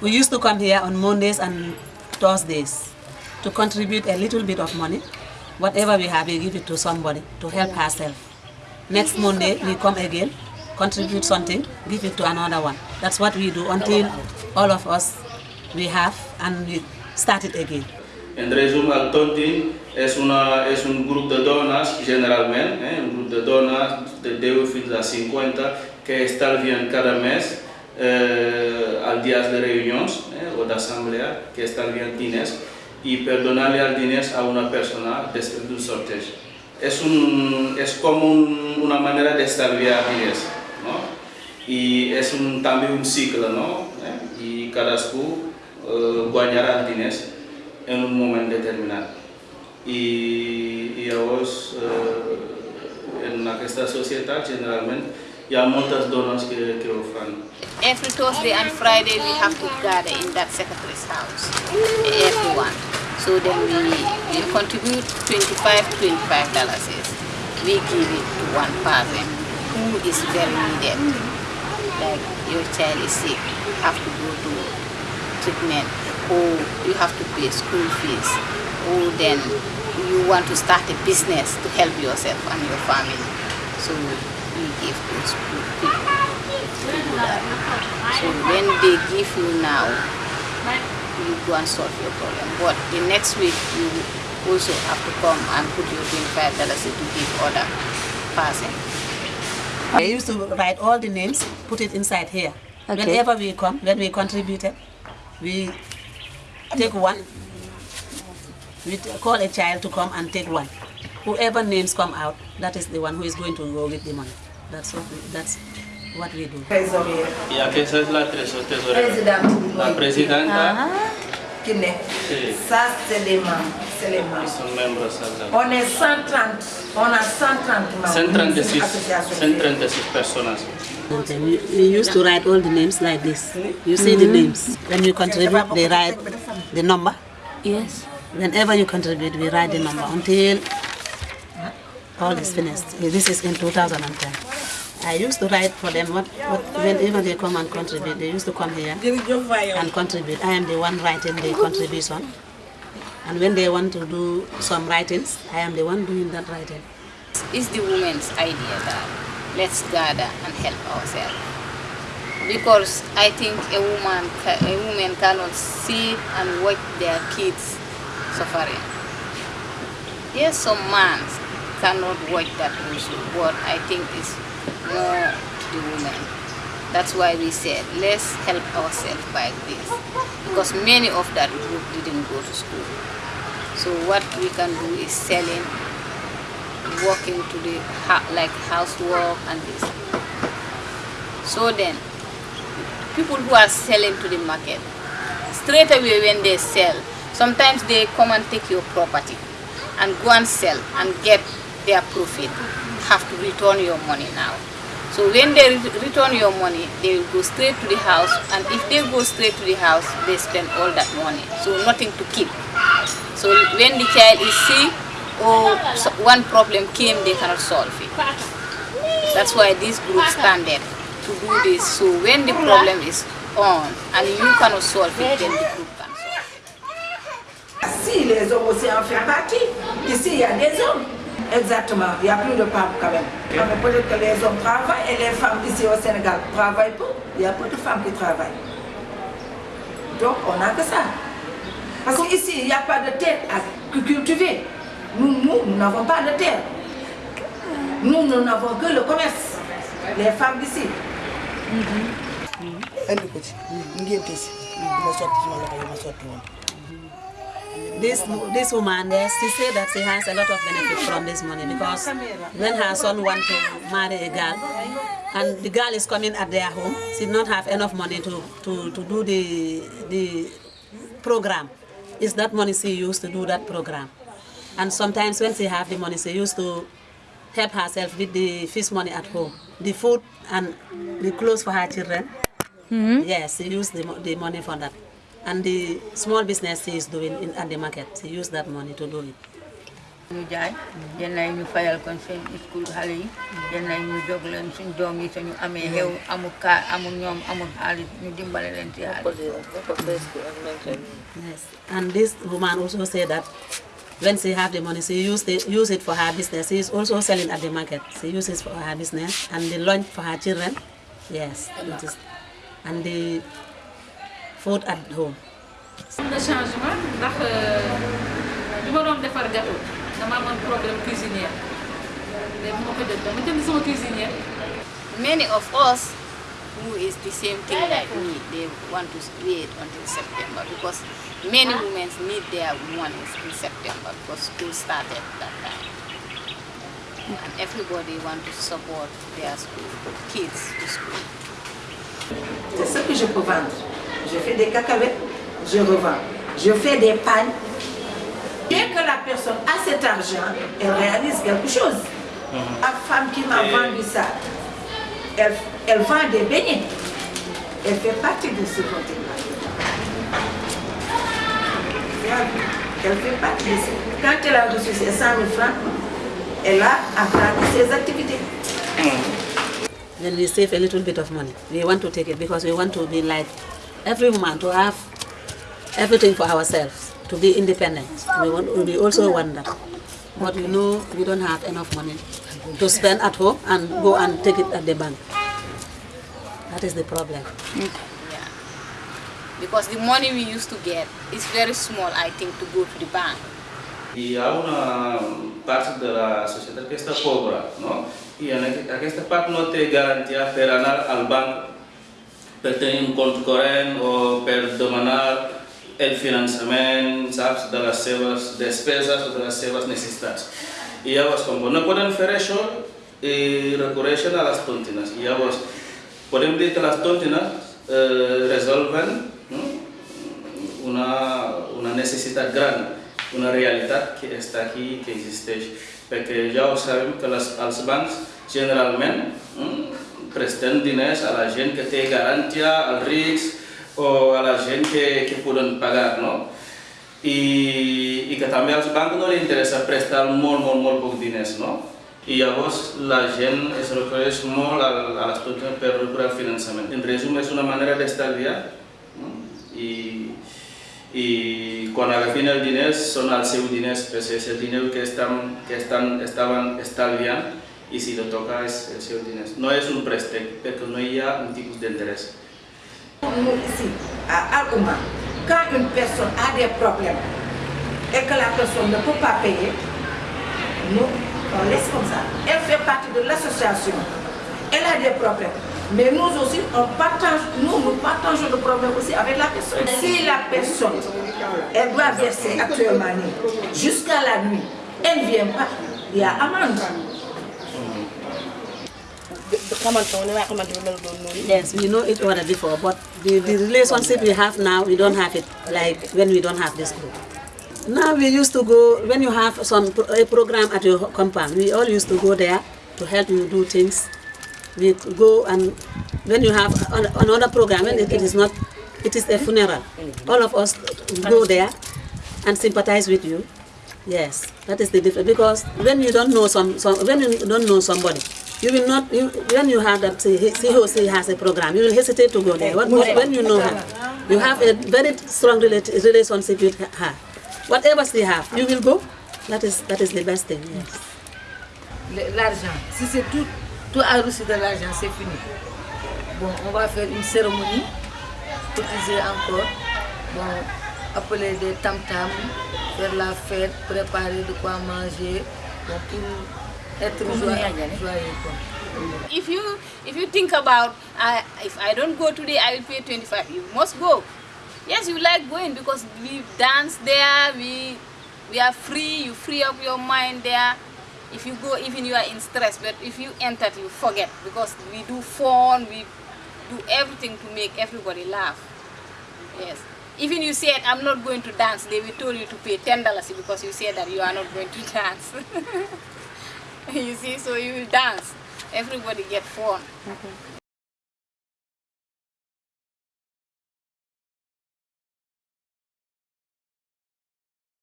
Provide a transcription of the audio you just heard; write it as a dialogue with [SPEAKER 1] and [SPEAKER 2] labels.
[SPEAKER 1] We used to come here on Mondays and Thursdays to contribute a little bit of money. Whatever we have, we give it to somebody to help herself. Next Monday, we come again, contribute something, give it to another one. That's what we do until all of us we have and we start it again.
[SPEAKER 2] En resumen, el Tontin es, una, es un grupo de donas, generalmente, eh, un grupo de donas de 10 fins a 50 que estalvían cada mes eh, al días de reuniones eh, o de asamblea, que estalvían diners y perdonarle al diners a una persona después de un sorteo. Es, un, es como un- una manera de estalviar diners, ¿no? Y es un, también un ciclo, ¿no? Eh, Y cada school eh, ganará diners en un momento determinado. Y, y ahora, eh, en esta sociedad, generalmente, fan.
[SPEAKER 3] Every Thursday and Friday we have to gather in that secretary's house, everyone. So then we, we contribute 25, 25 dollars. We give it to one person who is very needed. Like your child is sick, have to go to treatment, or you have to pay school fees, or then you want to start a business to help yourself and your family. So give those people to do. So when they give you now, you go and solve your problem. But the next week you also have to come and put your $25 to give other person.
[SPEAKER 1] I used to write all the names, put it inside here.
[SPEAKER 4] Okay.
[SPEAKER 1] Whenever we come, when we contributed, we take one. We call a child to come and take one. Whoever names come out, that is the one who is going to go with the money. That's what we, that's what we do.
[SPEAKER 2] Y aquí esa es la teso- tesorera.
[SPEAKER 5] Présidente.
[SPEAKER 2] La presidenta
[SPEAKER 5] Qui n'est.
[SPEAKER 2] Sí.
[SPEAKER 5] Ça, c'est les membres. C'est les membres.
[SPEAKER 2] son miembros al-
[SPEAKER 5] On est 130. On a 130 membres.
[SPEAKER 2] 136, 136 personas.
[SPEAKER 1] And we, we used to write all the names like this. You see the mm-hmm. names. When you contribute, they write the number.
[SPEAKER 4] Yes.
[SPEAKER 1] Whenever you contribute, we write the number until all is finished. This is in 2010. I used to write for them what, what whenever they come and contribute, they used to come here and contribute. I am the one writing the contribution. And when they want to do some writings, I am the one doing that writing.
[SPEAKER 3] It's the women's idea that let's gather and help ourselves. Because I think a woman, a woman cannot see and watch their kids suffering. Yes, some man cannot watch that also, but I think it's more the women. That's why we said let's help ourselves by this, because many of that group didn't go to school. So what we can do is selling working to the like housework and this. So then, people who are selling to the market, straight away when they sell, sometimes they come and take your property and go and sell and get their profit. Have to return your money now. So when they return your money, they will go straight to the house, and if they go straight to the house, they spend all that money. So nothing to keep. So when the child is sick or so- one problem came, they cannot solve it. That's why this group standard to do this. So when the problem is on and you cannot solve it, then the group can solve it.
[SPEAKER 5] Si les hommes aussi en font partie, ici il y a des hommes. Exactement, il n'y a plus de femmes quand même. Mais Peut-être que les hommes travaillent et les femmes ici au Sénégal travaillent peu. Il y a peu de femmes qui travaillent. Donc on n'a que ça. Parce qu'ici, il n'y a pas de terre à cultiver. Nous, nous, nous n'avons pas de terre. Nous, nous n'avons que le commerce. Les femmes d'ici.
[SPEAKER 6] andi ko ci ngénte si ma sotti suma loxo yi ma sotti woon
[SPEAKER 1] This this woman there, she said that she has a lot of benefit from this money because when her son want to marry a girl and the girl is coming at their home, she not have enough money to, to, to do the the program. Is that money she used to do that program? And sometimes when she have the money, she used to help herself with the fish money at home, the food and the clothes for her children. Mm-hmm. Yes, she used the, the money for that. And the small business she is doing in, at the market, she used that money to do it.
[SPEAKER 4] ñu jaay yenn yi ñu fayal kon seen school xale yi yenn yi ñu jóg leen suñ doom yi suñu amee xew amul kaa amul ñoom amul xaalis ñu dimbale leen ci xaalis
[SPEAKER 1] Yes. And this woman also said that when she have the money, she use, it use it for her business. She is also selling at the market. She uses for her business and the lunch for her children. Yes. it is. And the food at home.
[SPEAKER 7] am na changement ndax euh, bi ma doon defar gâteau dama amoon problème cuisinière léegi bu ma ko jot dama jënd sama cuisinière.
[SPEAKER 3] Many of us who is the same thing like me, they want to wait until September because many women need their money in September because school started that time. And everybody want to support their school, kids to school.
[SPEAKER 5] C'est ce que je peux vendre. Je fais des cacahuètes, je revends. Je fais des pagnes. Dès que la personne a cet argent, elle réalise quelque chose. La femme qui m'a vendu ça, elle, elle vend des beignets. Elle fait partie de ce côté-là. Elle fait partie de ce Quand elle a reçu ses 100 000 francs, elle a agrandi ses activités.
[SPEAKER 1] When we save a little bit of money, we want to take it because we want to be like every woman to have everything for ourselves, to be independent. We, want, we also want that. But you know, we don't have enough money to spend at home and go and take it at the bank. That is the problem.
[SPEAKER 3] Yeah. Because the money we used to get is very small, I think, to go to the bank.
[SPEAKER 2] Hi ha una part de la societat que està pobra, no? I en aqu- aquesta part no té garantia per anar al banc per tenir un compte corrent o per demanar el finançament, saps, de les seves despeses o de les seves necessitats. I llavors, com no poden fer això, i recorreixen a les tontines. I llavors, podem dir que les tontines eh, resolven no? una, una necessitat gran, una realitat que està aquí, que existeix. Perquè ja ho sabem que les, els bancs generalment mm, presten diners a la gent que té garantia, als rics o a la gent que, que poden pagar, no? I, I que també als bancs no li interessa prestar molt, molt, molt poc diners, no? I llavors la gent es recorreix molt a, a les tontines per recuperar el finançament. En resum, és una manera d'estalviar no? i, i quan agafin els diners són els seus diners, perquè és el diner que, estan, que estan, estaven estalviant i si li toca és els seus diners. No és un un tipus d'interès.
[SPEAKER 5] Nous, ici, à quand une personne a des problèmes et que la personne ne peut pas payer, nous, on laisse comme ça. Elle fait partie de l'association. Elle a des problèmes. Mais nous aussi, on partage, nous, nous partageons le problème aussi avec la personne. Si la personne, elle doit verser actuellement jusqu'à la nuit, elle ne vient pas, il y a amende.
[SPEAKER 1] Yes, we know it already before, but the, the relationship we have now, we don't have it like when we don't have this group. Now we used to go, when you have some a program at your compound, we all used to go there to help you do things. We go and when you have an- another program, when it, it is not, it is a funeral, all of us go there and sympathize with you. Yes, that is the difference. Because when you don't know some, some when you don't know somebody, you will not. You, when you have that say, he, he has a program, you will hesitate to go there. What, when you know you have a very strong relati- relationship with. Whatever she have, you will go. That is that is the best thing.
[SPEAKER 4] L'argent, si c'est tout, tout a reçu de l'argent, c'est fini. Bon, on va faire une cérémonie, cotiser encore, bon, appeler des tam-tams, faire la fête, préparer de quoi manger, être joyeux. joyeux.
[SPEAKER 3] If you if you think about uh, if I don't go today, I will pay 25. You must go. Yes, you like going because we dance there. We we are free. You free up your mind there. If you go, even you are in stress, but if you enter, you forget because we do fun. We do everything to make everybody laugh. Yes. Even you said I'm not going to dance, they will tell you to pay ten dollars because you said that you are not going to dance. you see, so you will dance. Everybody get fun.